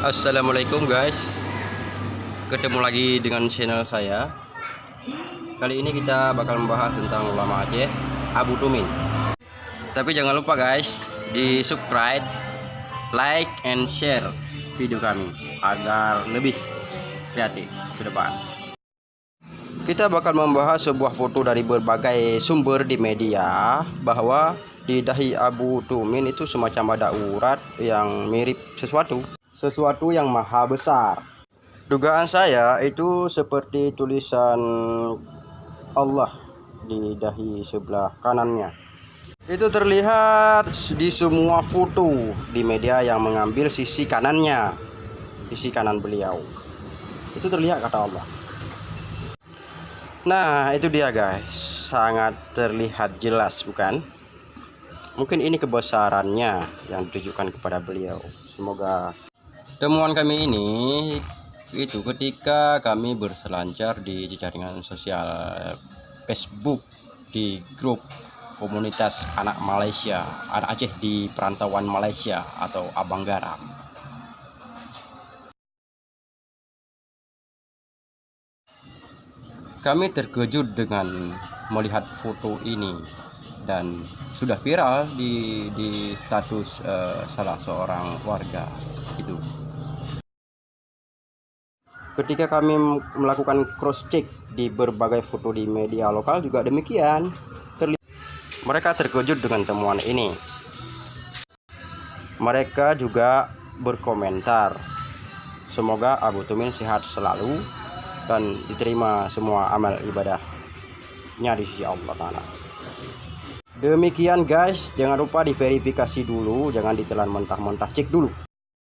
Assalamualaikum guys. Ketemu lagi dengan channel saya. Kali ini kita bakal membahas tentang ulama Aceh Abu Tumin. Tapi jangan lupa guys Di subscribe Like and share video kami Agar lebih kreatif ke depan. Kita bakal membahas sebuah foto dari berbagai sumber di media Bahwa di dahi Abu Tumin itu semacam ada urat yang mirip sesuatu sesuatu yang maha besar. Dugaan saya itu seperti tulisan Allah di dahi sebelah kanannya. Itu terlihat di semua foto di media yang mengambil sisi kanannya, sisi kanan beliau. Itu terlihat kata Allah. Nah, itu dia guys, sangat terlihat jelas bukan? Mungkin ini kebesarannya yang ditujukan kepada beliau. Semoga Temuan kami ini itu ketika kami berselancar di jaringan sosial Facebook di grup komunitas anak Malaysia, anak Aceh di perantauan Malaysia atau Abang Garam. Kami terkejut dengan melihat foto ini dan sudah viral di di status uh, salah seorang warga itu. Ketika kami melakukan cross check di berbagai foto di media lokal juga demikian. Terlihat mereka terkejut dengan temuan ini. Mereka juga berkomentar semoga Abu Tumin sehat selalu dan diterima semua amal ibadahnya di sisi Allah Ta'ala. Demikian guys jangan lupa diverifikasi dulu jangan ditelan mentah-mentah cek dulu